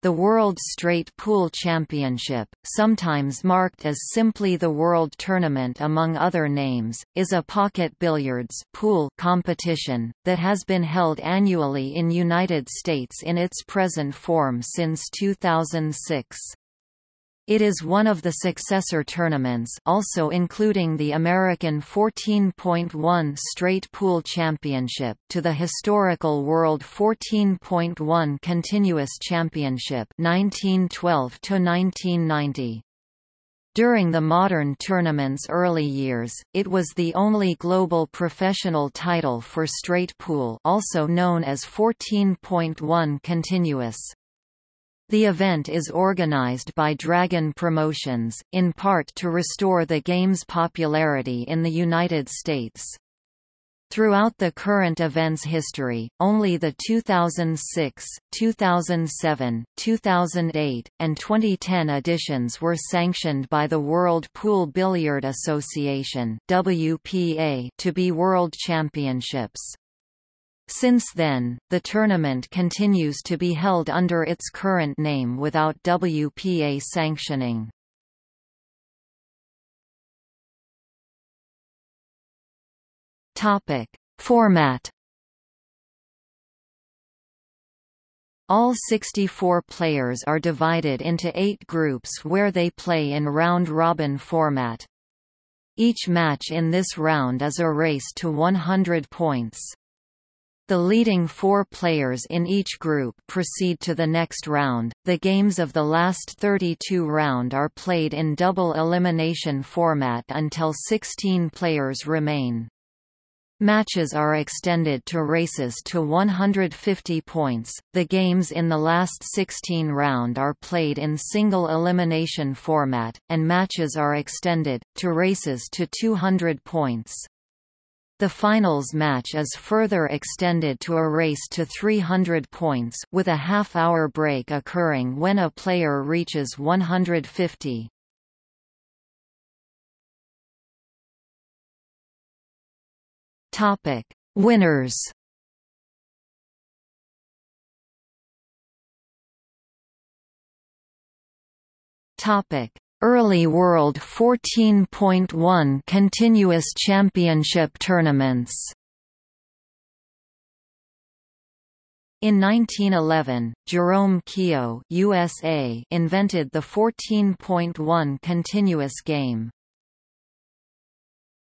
The World Straight Pool Championship, sometimes marked as simply the World Tournament among other names, is a pocket billiards pool competition, that has been held annually in United States in its present form since 2006. It is one of the successor tournaments also including the American 14.1 Straight Pool Championship to the historical World 14.1 Continuous Championship 1912 to 1990. During the modern tournament's early years, it was the only global professional title for straight pool also known as 14.1 continuous. The event is organized by Dragon Promotions, in part to restore the game's popularity in the United States. Throughout the current event's history, only the 2006, 2007, 2008, and 2010 editions were sanctioned by the World Pool Billiard Association (WPA) to be world championships. Since then, the tournament continues to be held under its current name without WPA sanctioning. Topic: Format All 64 players are divided into eight groups where they play in round-robin format. Each match in this round is a race to 100 points. The leading four players in each group proceed to the next round. The games of the last 32 round are played in double elimination format until 16 players remain. Matches are extended to races to 150 points. The games in the last 16 round are played in single elimination format, and matches are extended to races to 200 points. The finals match is further extended to a race to 300 points with a half-hour break occurring when a player reaches 150. Topic: Winners. Topic: Early World 14.1 continuous championship tournaments In 1911, Jerome Keogh USA invented the 14.1 continuous game.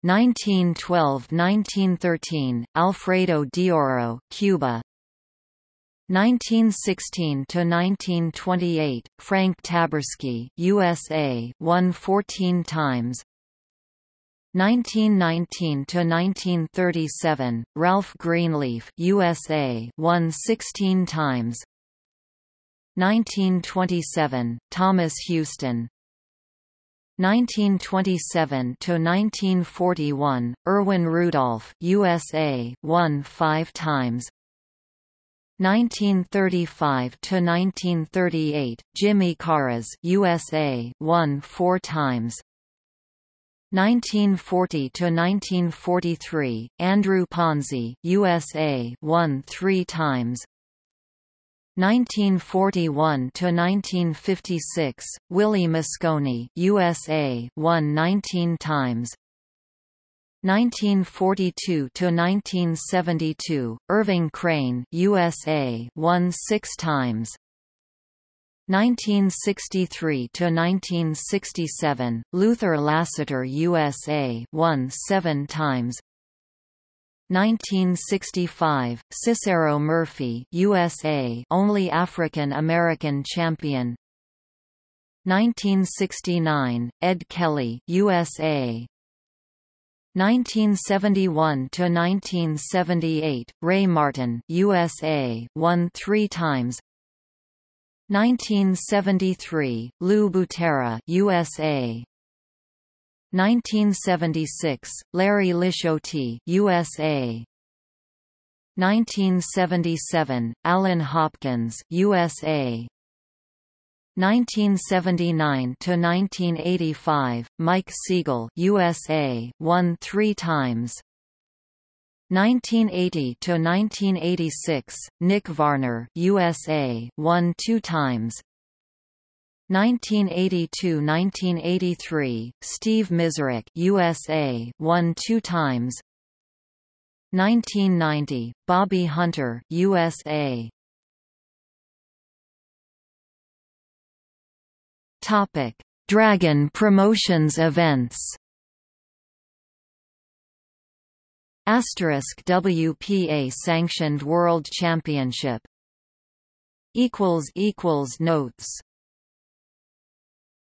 1912–1913, Alfredo de Oro, Cuba 1916 to 1928, Frank Taberski, USA, won 14 times. 1919 to 1937, Ralph Greenleaf, USA, won 16 times. 1927, Thomas Hueston. 1927 to 1941, Erwin Rudolph, USA, won 5 times. 1935 to 1938, Jimmy Caras, USA, won 4 times. 1940 to 1943, Andrew Ponzi, USA, won 3 times. 1941 to 1956, Willie Mosconi, USA, won 19 times. 1942 to 1972, Irving Crane, USA, won 6 times. 1963 to 1967, Luther Lassiter, USA, won 7 times. 1965, Cicero Murphy, USA, only African American champion. 1969, Ed Kelly, USA, 1971 to 1978, Ray Martin, USA, won 3 times. 1973, Lou Butera, USA. 1976, Larry Lisciotti, USA. 1977, Alan Hopkins, USA. 1979 to 1985, Mike Sigel, USA, won 3 times. 1980 to 1986, Nick Varner, USA, won 2 times. 1982–1983, Steve Mizerak, USA, won 2 times. 1990, Bobby Hunter, USA. Topic: Dragon Promotions events. Asterisk WPA sanctioned World Championship. Equals equals notes.